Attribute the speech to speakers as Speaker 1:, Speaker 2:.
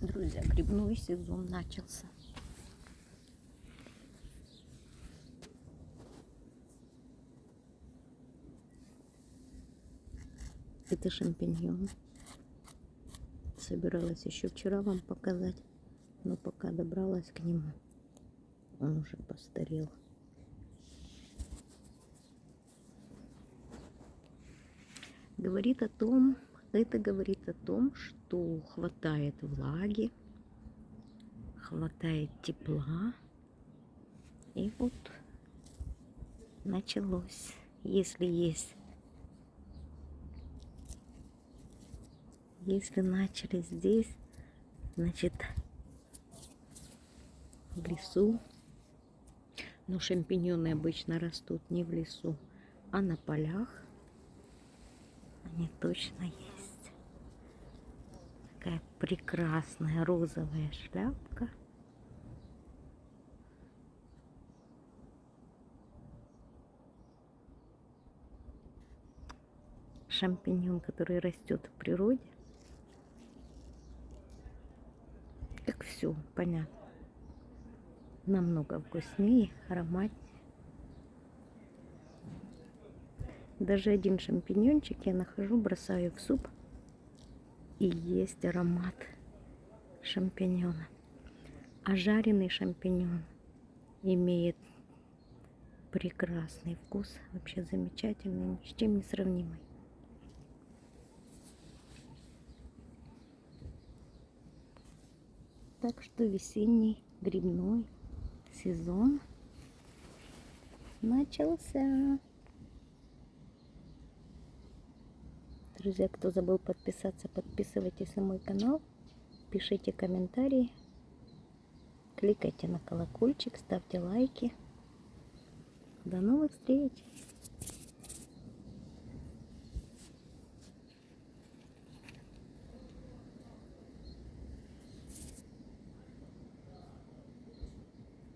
Speaker 1: Друзья, грибной сезон начался. Это шампиньон. Собиралась еще вчера вам показать, но пока добралась к нему, он уже постарел. Говорит о том, это говорит о том, что хватает влаги, хватает тепла. И вот началось. Если есть, если начали здесь, значит в лесу. Но шампиньоны обычно растут не в лесу, а на полях. Они точно есть. Такая прекрасная розовая шляпка. Шампиньон, который растет в природе. Как все, понятно. Намного вкуснее, ароматнее. Даже один шампиньончик я нахожу, бросаю в суп. И есть аромат шампиньона. А жареный шампиньон имеет прекрасный вкус. Вообще замечательный, ни с чем не сравнимый. Так что весенний грибной сезон начался. Друзья, кто забыл подписаться, подписывайтесь на мой канал, пишите комментарии, кликайте на колокольчик, ставьте лайки. До новых встреч!